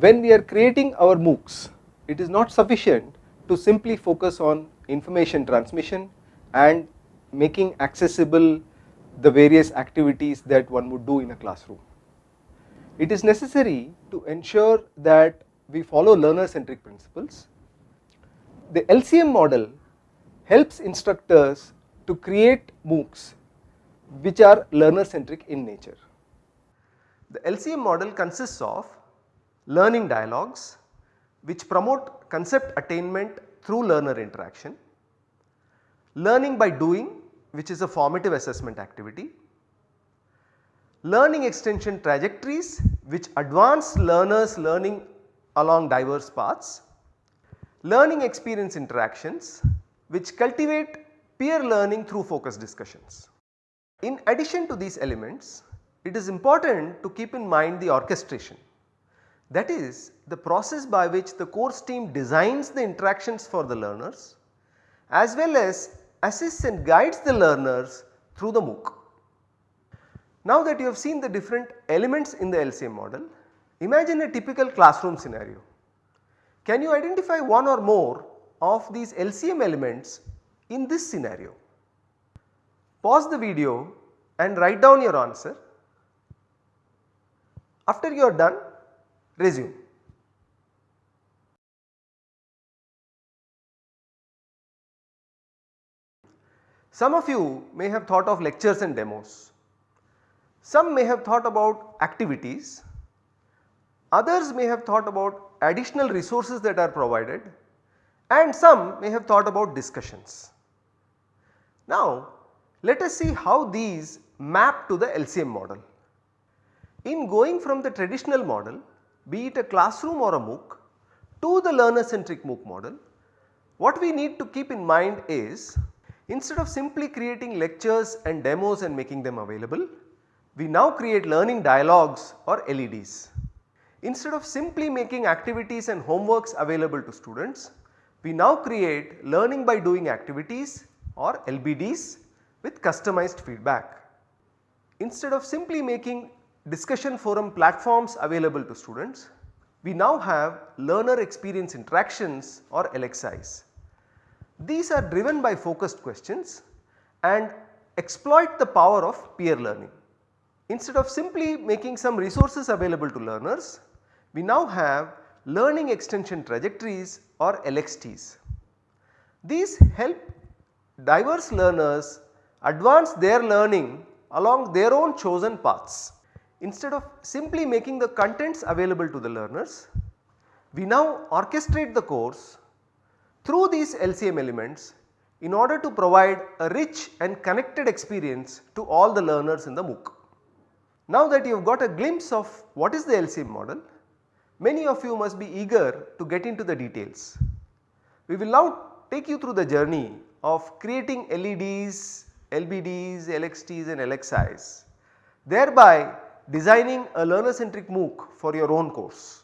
when we are creating our MOOCs, it is not sufficient to simply focus on information transmission and making accessible the various activities that one would do in a classroom. It is necessary to ensure that we follow learner centric principles. The LCM model helps instructors to create MOOCs which are learner centric in nature. The LCM model consists of learning dialogues which promote concept attainment through learner interaction, learning by doing which is a formative assessment activity, learning extension trajectories which advance learners learning along diverse paths, learning experience interactions which cultivate peer learning through focus discussions. In addition to these elements, it is important to keep in mind the orchestration that is the process by which the course team designs the interactions for the learners as well as assists and guides the learners through the MOOC. Now that you have seen the different elements in the LCM model, imagine a typical classroom scenario. Can you identify one or more of these LCM elements in this scenario? Pause the video and write down your answer. After you are done, resume. Some of you may have thought of lectures and demos. Some may have thought about activities. Others may have thought about additional resources that are provided and some may have thought about discussions. Now let us see how these map to the LCM model. In going from the traditional model be it a classroom or a MOOC to the learner centric MOOC model, what we need to keep in mind is instead of simply creating lectures and demos and making them available, we now create learning dialogues or LEDs. Instead of simply making activities and homeworks available to students, we now create learning by doing activities or LBDs with customized feedback. Instead of simply making discussion forum platforms available to students, we now have learner experience interactions or LXIs. These are driven by focused questions and exploit the power of peer learning. Instead of simply making some resources available to learners, we now have learning extension trajectories or LXTs. These help diverse learners advance their learning along their own chosen paths. Instead of simply making the contents available to the learners, we now orchestrate the course through these LCM elements in order to provide a rich and connected experience to all the learners in the MOOC. Now that you have got a glimpse of what is the LCM model, many of you must be eager to get into the details. We will now take you through the journey of creating LEDs, LBDs, LXTs and LXIs thereby designing a learner centric MOOC for your own course.